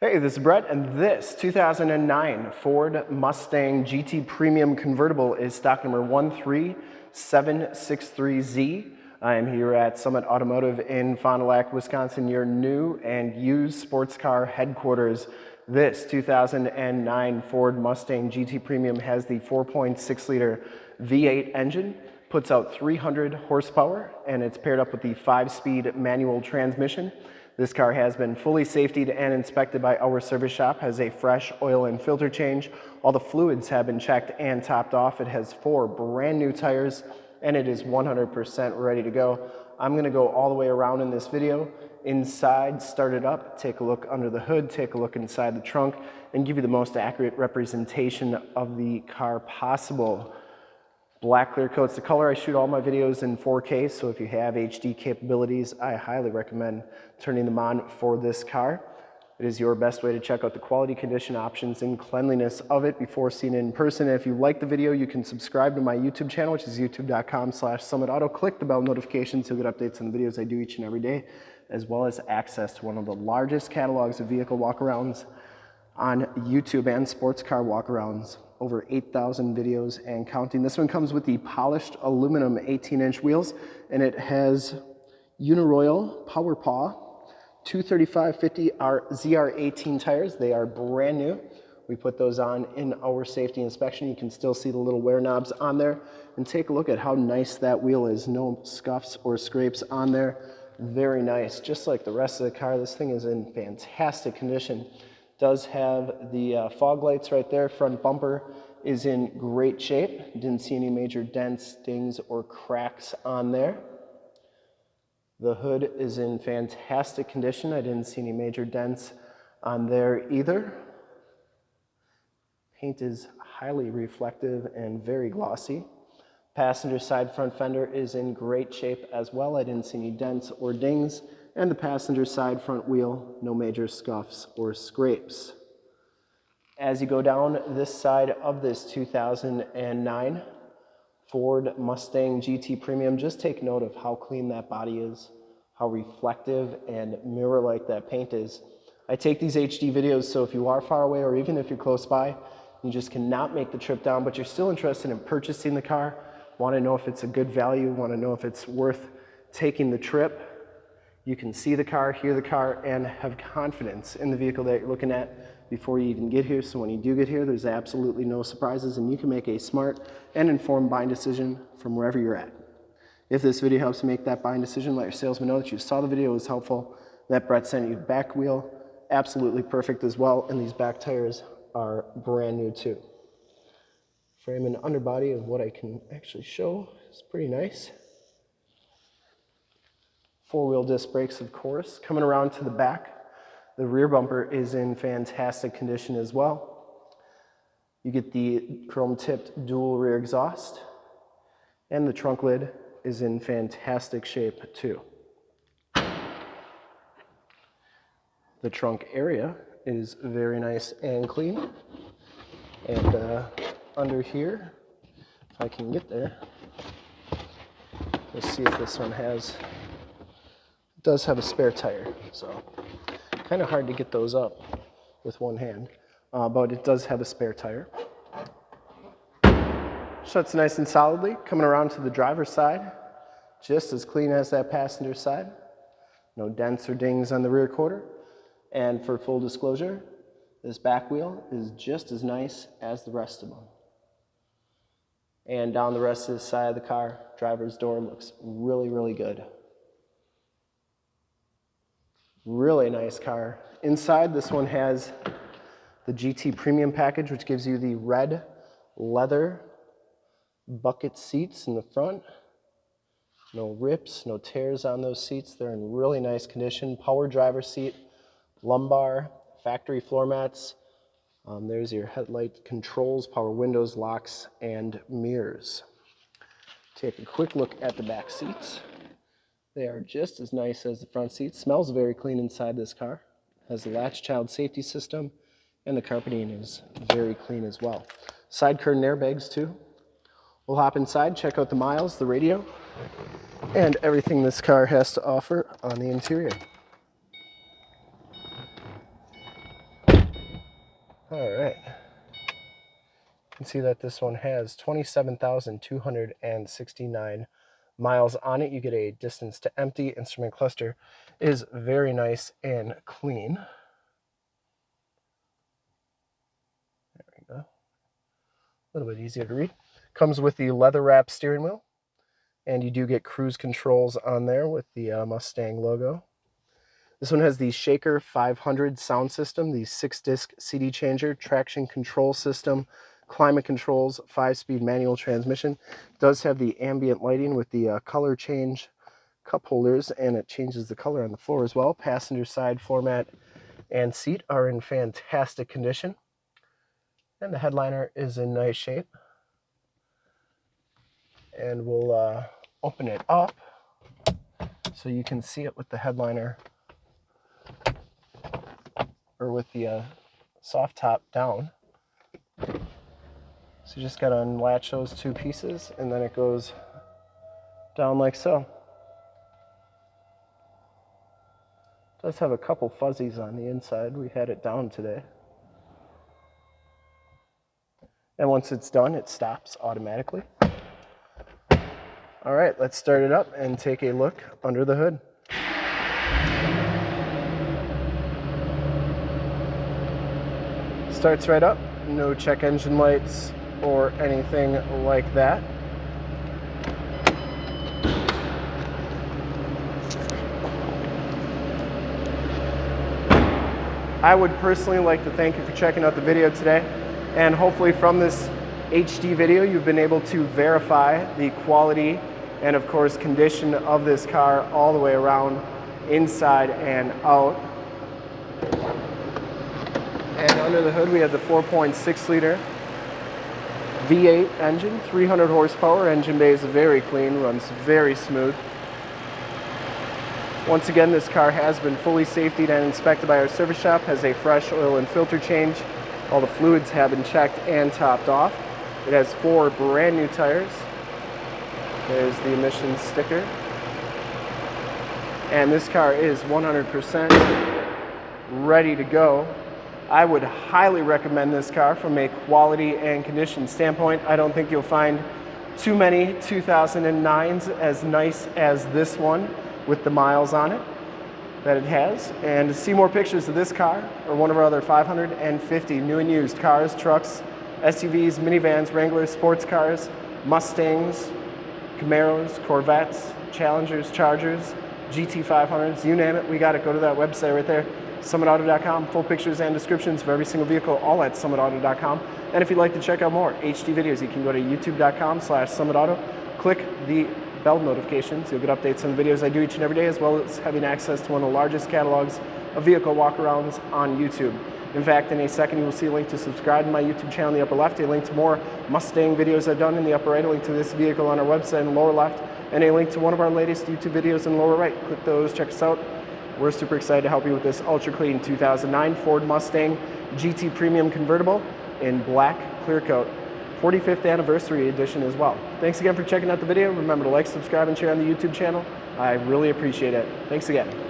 Hey, this is Brett, and this 2009 Ford Mustang GT Premium Convertible is stock number 13763Z. I am here at Summit Automotive in Fond du Lac, Wisconsin, your new and used sports car headquarters. This 2009 Ford Mustang GT Premium has the 4.6 liter V8 engine, puts out 300 horsepower, and it's paired up with the five speed manual transmission. This car has been fully safetied and inspected by our service shop, has a fresh oil and filter change. All the fluids have been checked and topped off. It has four brand new tires and it is 100% ready to go. I'm gonna go all the way around in this video. Inside, start it up, take a look under the hood, take a look inside the trunk, and give you the most accurate representation of the car possible. Black clear coat's the color. I shoot all my videos in 4K, so if you have HD capabilities, I highly recommend turning them on for this car. It is your best way to check out the quality, condition, options, and cleanliness of it before seeing it in person. And if you like the video, you can subscribe to my YouTube channel, which is youtube.com slash summitauto. Click the bell notifications to get updates on the videos I do each and every day, as well as access to one of the largest catalogs of vehicle walkarounds on YouTube and sports car walkarounds over 8,000 videos and counting. This one comes with the polished aluminum 18 inch wheels and it has Uniroyal Power Paw 235-50 ZR18 tires. They are brand new. We put those on in our safety inspection. You can still see the little wear knobs on there and take a look at how nice that wheel is. No scuffs or scrapes on there. Very nice. Just like the rest of the car, this thing is in fantastic condition does have the uh, fog lights right there. Front bumper is in great shape. Didn't see any major dents, dings, or cracks on there. The hood is in fantastic condition. I didn't see any major dents on there either. Paint is highly reflective and very glossy. Passenger side front fender is in great shape as well. I didn't see any dents or dings and the passenger side front wheel, no major scuffs or scrapes. As you go down this side of this 2009 Ford Mustang GT Premium, just take note of how clean that body is, how reflective and mirror-like that paint is. I take these HD videos, so if you are far away or even if you're close by, you just cannot make the trip down, but you're still interested in purchasing the car, want to know if it's a good value, want to know if it's worth taking the trip, you can see the car, hear the car, and have confidence in the vehicle that you're looking at before you even get here. So when you do get here, there's absolutely no surprises and you can make a smart and informed buying decision from wherever you're at. If this video helps you make that buying decision, let your salesman know that you saw the video was helpful, that Brett sent you back wheel, absolutely perfect as well, and these back tires are brand new too. Frame and underbody of what I can actually show is pretty nice. Four-wheel disc brakes, of course. Coming around to the back, the rear bumper is in fantastic condition as well. You get the chrome-tipped dual rear exhaust, and the trunk lid is in fantastic shape too. The trunk area is very nice and clean. And uh, under here, if I can get there, let's see if this one has it does have a spare tire, so kind of hard to get those up with one hand, uh, but it does have a spare tire. Shuts nice and solidly, coming around to the driver's side, just as clean as that passenger side. No dents or dings on the rear quarter. And for full disclosure, this back wheel is just as nice as the rest of them. And down the rest of the side of the car, driver's door looks really, really good. Really nice car. Inside, this one has the GT Premium package, which gives you the red leather bucket seats in the front. No rips, no tears on those seats. They're in really nice condition. Power driver seat, lumbar, factory floor mats. Um, there's your headlight controls, power windows, locks, and mirrors. Take a quick look at the back seats. They are just as nice as the front seats. Smells very clean inside this car. Has the latch child safety system and the carpeting is very clean as well. Side curtain airbags too. We'll hop inside, check out the miles, the radio, and everything this car has to offer on the interior. All right. You can see that this one has 27,269 miles on it. You get a distance to empty. Instrument cluster is very nice and clean. There we go. A little bit easier to read. Comes with the leather wrap steering wheel. And you do get cruise controls on there with the uh, Mustang logo. This one has the Shaker 500 sound system, the six disc CD changer, traction control system, climate controls, five-speed manual transmission. It does have the ambient lighting with the uh, color change cup holders, and it changes the color on the floor as well. Passenger side floor mat and seat are in fantastic condition. And the headliner is in nice shape. And we'll uh, open it up so you can see it with the headliner or with the uh, soft top down. So you just got to unlatch those two pieces and then it goes down like so. It does have a couple fuzzies on the inside. We had it down today. And once it's done, it stops automatically. All right, let's start it up and take a look under the hood. Starts right up, no check engine lights, or anything like that. I would personally like to thank you for checking out the video today and hopefully from this HD video you've been able to verify the quality and of course condition of this car all the way around inside and out. And under the hood we have the 4.6 liter V8 engine, 300 horsepower. Engine bay is very clean, runs very smooth. Once again, this car has been fully safetied and inspected by our service shop, has a fresh oil and filter change. All the fluids have been checked and topped off. It has four brand new tires. There's the emissions sticker. And this car is 100% ready to go. I would highly recommend this car from a quality and condition standpoint. I don't think you'll find too many 2009s as nice as this one with the miles on it that it has. And to see more pictures of this car or one of our other 550 new and used cars, trucks, SUVs, minivans, Wranglers, sports cars, Mustangs, Camaros, Corvettes, Challengers, Chargers, GT500s, you name it, we got it. Go to that website right there summitauto.com. Full pictures and descriptions for every single vehicle, all at summitauto.com. And if you'd like to check out more HD videos, you can go to youtube.com slash summitauto. Click the bell notifications. You'll get updates on the videos I do each and every day, as well as having access to one of the largest catalogs of vehicle walkarounds on YouTube. In fact, in a second, you will see a link to subscribe to my YouTube channel in the upper left, a link to more Mustang videos I've done in the upper right, a link to this vehicle on our website in the lower left, and a link to one of our latest YouTube videos in the lower right. Click those, check us out. We're super excited to help you with this ultra clean 2009 Ford Mustang GT Premium Convertible in black clear coat. 45th anniversary edition as well. Thanks again for checking out the video. Remember to like, subscribe, and share on the YouTube channel. I really appreciate it. Thanks again.